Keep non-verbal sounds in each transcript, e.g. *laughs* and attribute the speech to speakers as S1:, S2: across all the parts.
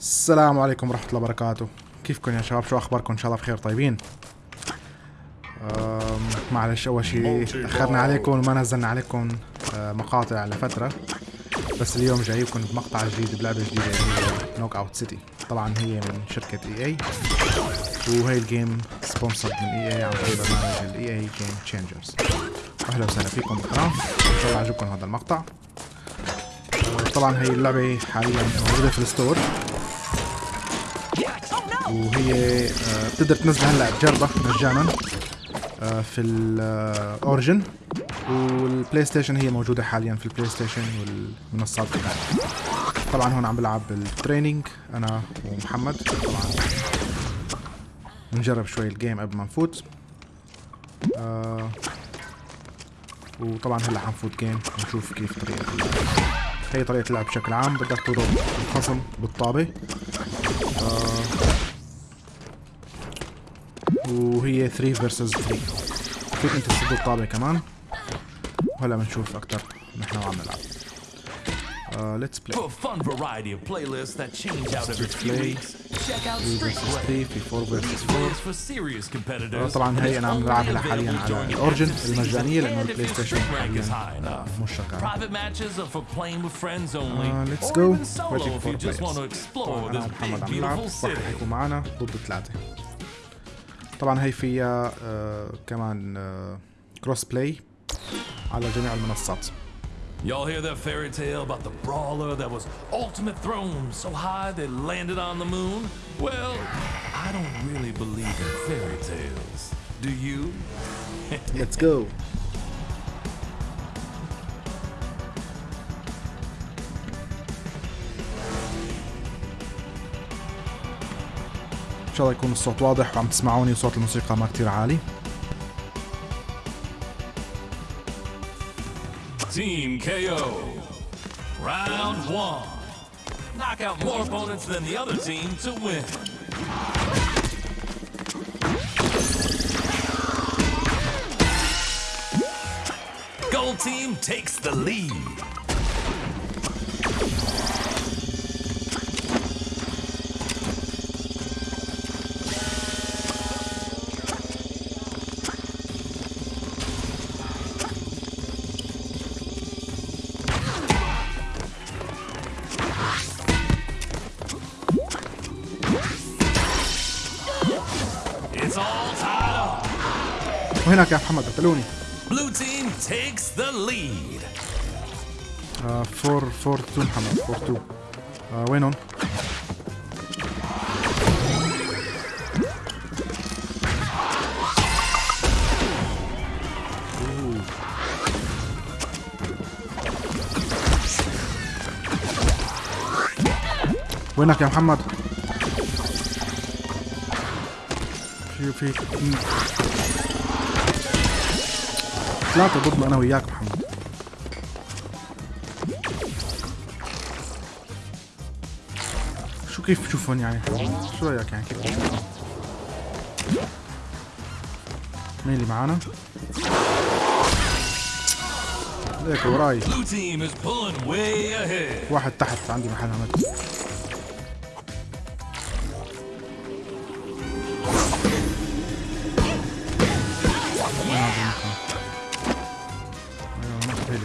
S1: السلام عليكم ورحمة الله وبركاته. كيفكم يا شباب؟ شو أخباركم؟ إن شاء الله بخير طيبين؟ معلش أول شيء أخرنا عليكم وما نزلنا عليكم أه، مقاطع لفترة. بس اليوم جايبكم بمقطع جديد بلعبة جديدة هي Knockout City طبعا هي من شركة EA. وهي ال game sponsored من EA عن طريق برنامج ال EA Game Changers أهلا وسهلا فيكم بالقناة إن شاء الله عجبكم هذا المقطع. أه، طبعا هي اللعبة حاليا موجودة في ال store. وهي آه، بتقدر تنزلها هلا تجربها مجانا آه، في ال Origin وال PlayStation هي موجودة حاليا في ال PlayStation والمنصات الثانية. طبعا هون عم بلعب بال training أنا ومحمد. طبعا بنجرب شوي ال game قبل ما نفوت. آه وطبعا هلا حنفوت جيم ونشوف كيف طريقة هي طريقة اللعب بشكل عام. بدك تضرب الخصم بالطابة. وهي 3 فيرسز 3 فيك انت تصد الطابة كمان وهلا بنشوف أكتر نحن وعم نلعب ليتس بلاي
S2: check out
S1: 3
S2: Street
S1: فيرسز
S2: Play.
S1: 3 في 4 فيرسز
S2: This
S1: 4
S2: is for serious competitors.
S1: طبعا هي أنا عم بلعبها حاليا على الاورجن
S2: seasons لأنه
S1: البلاي ستيشن حاليا. مش شغال Uh,
S2: just want to
S1: players.
S2: explore أنا
S1: ومحمد عم نلعب
S2: beautiful
S1: راح
S2: city.
S1: يكون معنا ضد ثلاثة طبعا هي فيها آه كمان آه كروس بلاي على جميع المنصات
S2: Y'all hear that fairy tale about the brawler that was ultimate throne so high they landed on the moon? Well, I don't really believe in fairy tales. Do you?
S1: Let's go شاء الله يكون الصوت واضح وعم تسمعوني وصوت الموسيقى ما كتير عالي
S2: Team KO. Round one. Knock out more opponents than the other team to win. Gold team takes the lead.
S1: وهناك يا محمد قتلوني
S2: Blue team takes the lead.
S1: 4 4 2 محمد 4 2 آه وينهم؟ وينك يا محمد؟ في في ثلاثة ضدنا أنا وياك محمد شو كيف تشوفون يعني؟ شو رأيك يعني كيف؟ مين اللي معانا؟ ليك وراي. واحد تحت عندي محل عمل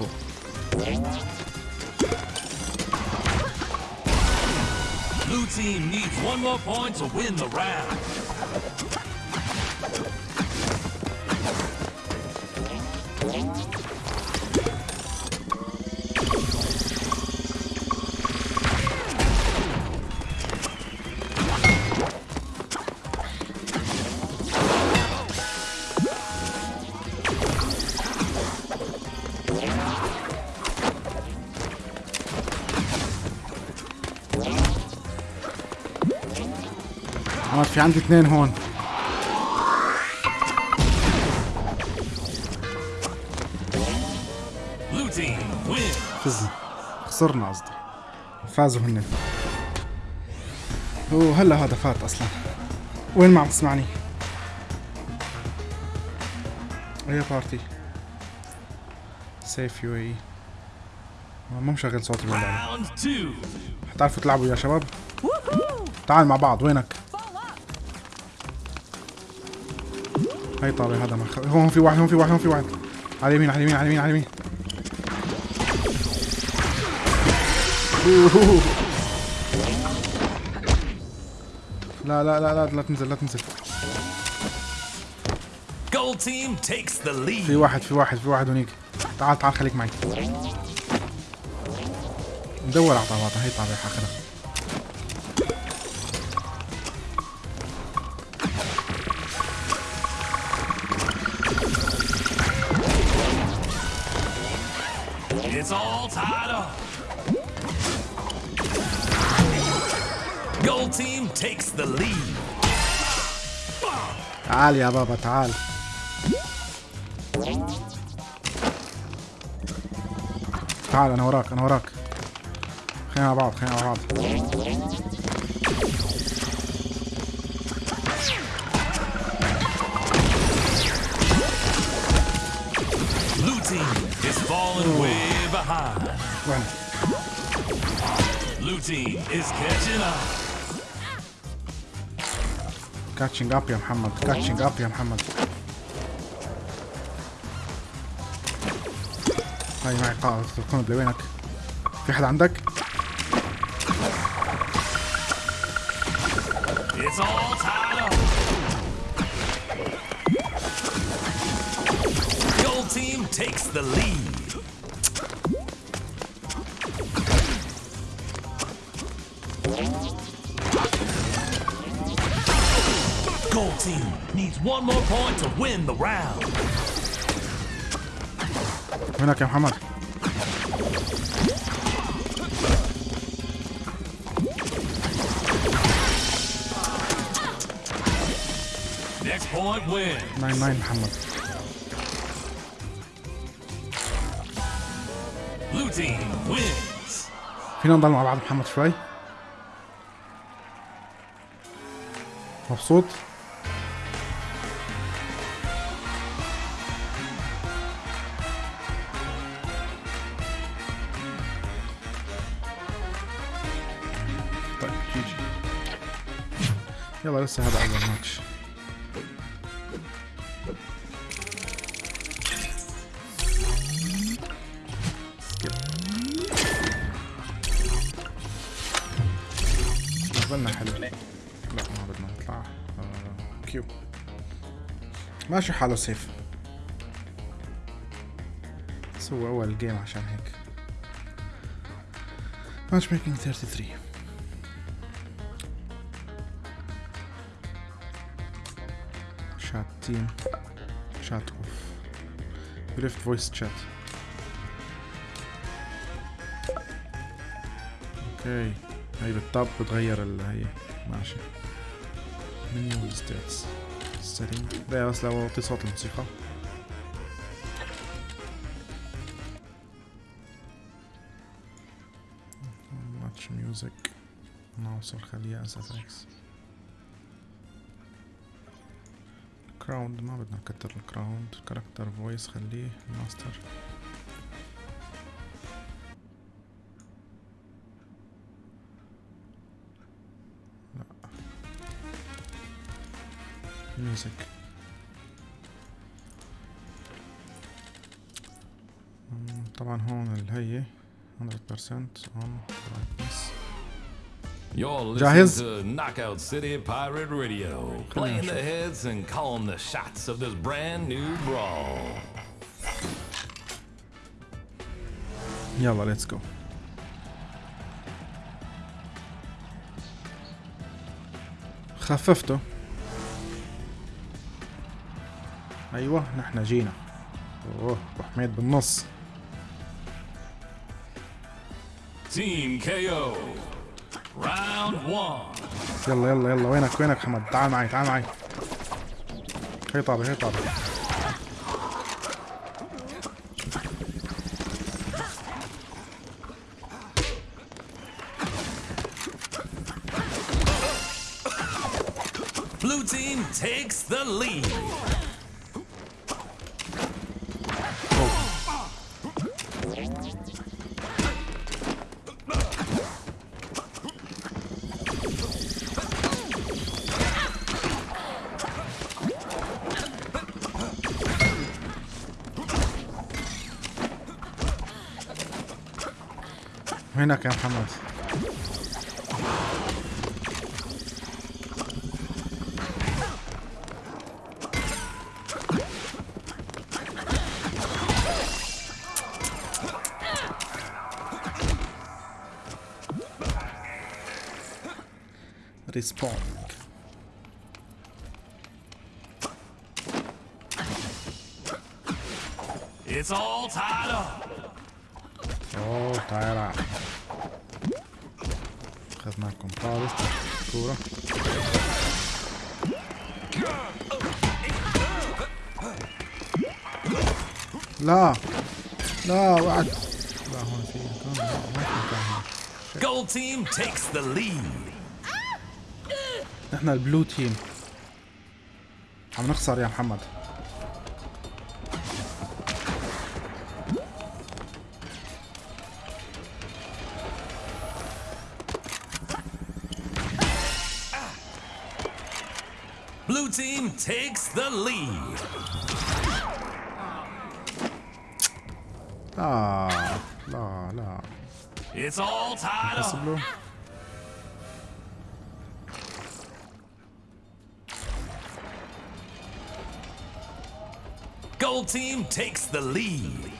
S1: وين هذا المكان؟ أيوه ناخذ هي اللي فوق
S2: Blue team needs one more point to win the round.
S1: عمد في عندي اثنين هون.
S2: Blue team win.
S1: فزنا خسرنا قصدي. فازوا هن. وهلا هذا فات أصلا. وين ما عم تسمعني. اي بارتي. سيف يو إي. ما مشغل صوتي
S2: two.
S1: حتعرفوا تلعبوا يا شباب؟ تعال مع بعض وينك؟ هاي طابع هذا مخ... هون في واحد هون في واحد هون في واحد. على اليمين على اليمين على اليمين على اليمين. *laughs* لا لا لا لا لا تنزل لا تنزل. في. واحد في واحد في واحد هونيك. تعال تعال خليك معي. ندور على طابعة هي طابعة اخرها
S2: It's all tied up. Gold team takes the lead.
S1: تعال يا بابا تعال تعال أنا وراك أنا وراك خلينا مع بعض خلينا مع بعض
S2: behind.
S1: وين
S2: Blue team is catching up.
S1: catching up يا محمد catching up يا محمد هاي معي قاعدة القنبلة وينك في حد عندك
S2: It's all tied up. Gold team takes the lead. Gold team needs one more point to win the round.
S1: وينك يا محمد
S2: Next point wins.
S1: ناين ناين محمد
S2: Blue team wins.
S1: فينا نضل مع بعض محمد شوي مبسوط؟ طيب جي جي يلا لسه هذا أول ماتش. نزلنا حلو. لا ما بدنا نطلع. آه، كيو ماشي حاله سيف سوى أول جيم عشان هيك. ماتش ميكينج 33 شات تيم شات اوف بريفت فويس شات okay هي بال tab بتغير ال هي. ماشي. setting ده بس لو وطي صوت الموسيقى. match music نوصل خليها FX crowd ما بدنا نكتر ال crowd character voice خليه ماستر مم، طبعا هون اللي هي 100% on brightness
S2: You're listening
S1: جاهز؟
S2: to Knockout City Pirate Radio, playing the heads and calling the shots of this brand new brawl.
S1: يلا ليتس جو خففته أيوه نحن جينا أوه أبو حميد بالنص
S2: Team KO. Round one.
S1: يلا يلا يلا وينك وينك حمد تعال معي تعال معي هي طابة هي طابة
S2: Blue team takes the lead.
S1: وينك يا محمد ريسبون
S2: It's all tied up.
S1: أوه تعال. أخذنا الكومبارس كورة لا. لا وقعت. لا هون في مكان لا ما في مكان هون
S2: Gold team takes the lead.
S1: نحن البلو تيم. عم نخسر يا محمد.
S2: takes the lead.
S1: لا لا لا
S2: It's all tied
S1: بس
S2: up.
S1: بلو
S2: Gold team takes the lead.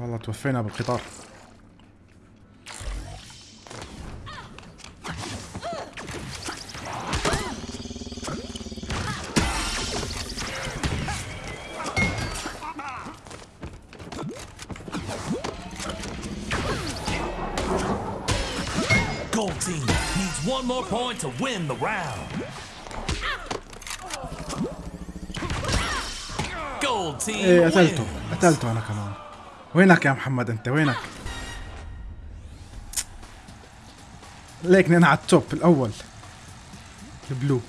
S1: والله توفينا بالقطار
S2: point to win the round. Gold team
S1: إيه قتلته. قتلته أنا كمان وينك يا محمد أنت وينك ليك أنا على التوب الأول البلو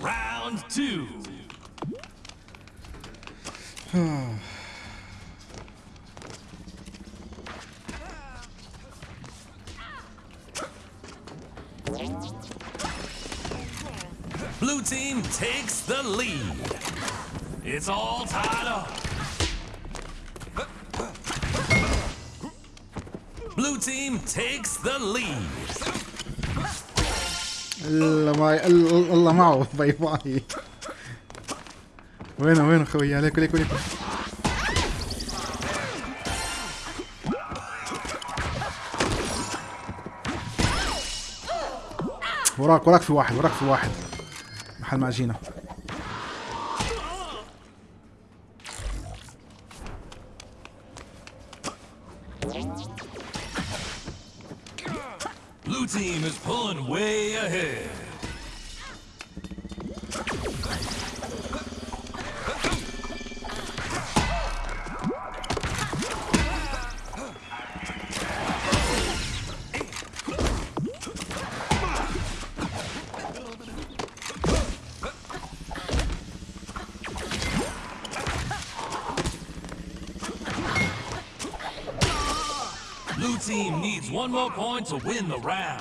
S2: Round two. Blue team takes the lead. It's all tied up. Blue team takes the lead.
S1: الله معه باي باي وينه وينه خويا ليكو ليكو ليكو وراك وراك في واحد وراك في واحد محل ما جينا
S2: Blue team is pulling way ahead.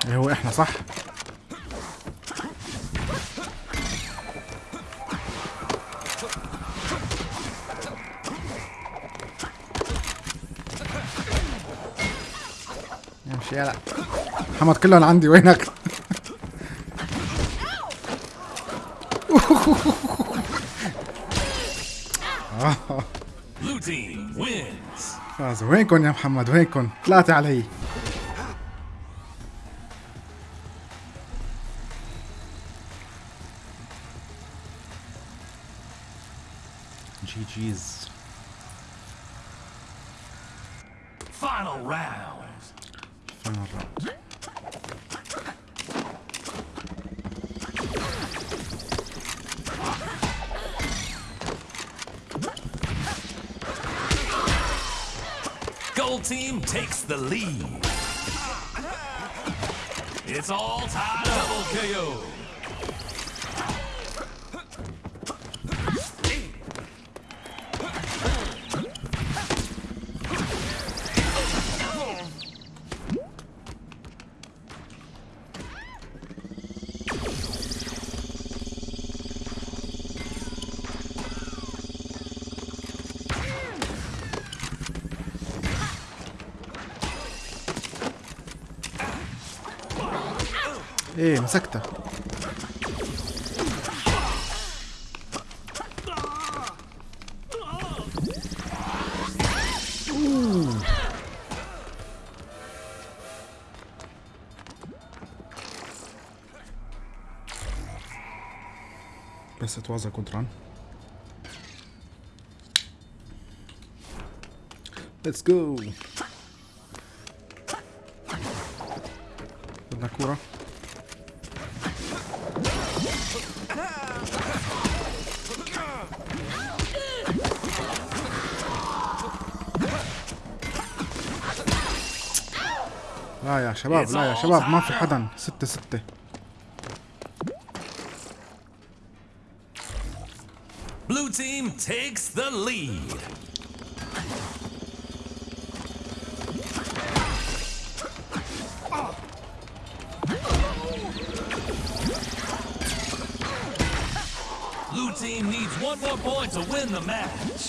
S1: إيه هو إحنا صح امشي يلا محمد كلهم عندي وينك فازوا وينكم يا محمد؟ وينكم ثلاثة علي. جي جيز
S2: Final round. Team takes the lead. It's all tied up. Double KO.
S1: إيه مسكته أوه. بس it was a good run Let's go! بدنا كورة لا يا شباب لا يا شباب ما في حدا ستة ستة
S2: Blue team takes the lead. Blue team needs one more point to win the match.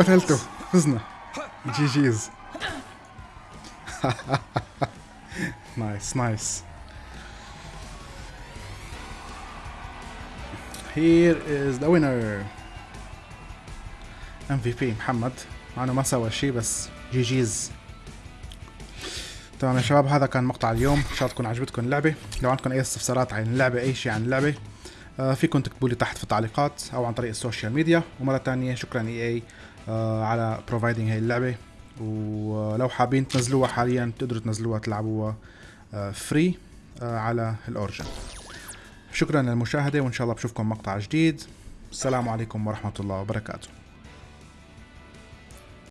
S1: قتلته فزنا GGs nice nice Here is the winner. MVP محمد مع انه ما سوى شيء بس GGs تمام يا شباب هذا كان مقطع اليوم. إن شاء الله تكون عجبتكم اللعبة. لو عندكم أي استفسارات عن اللعبة أي شيء عن اللعبة آه، فيكم تكتبوا لي تحت في التعليقات أو عن طريق ال social media. ومرة تانية شكرا EA. على providing هاي اللعبة. ولو حابين تنزلوها حاليا تقدروا تنزلوها تلعبوها free على ال Origin. شكرا للمشاهدة وإن شاء الله بشوفكم مقطع جديد. السلام عليكم ورحمة الله وبركاته.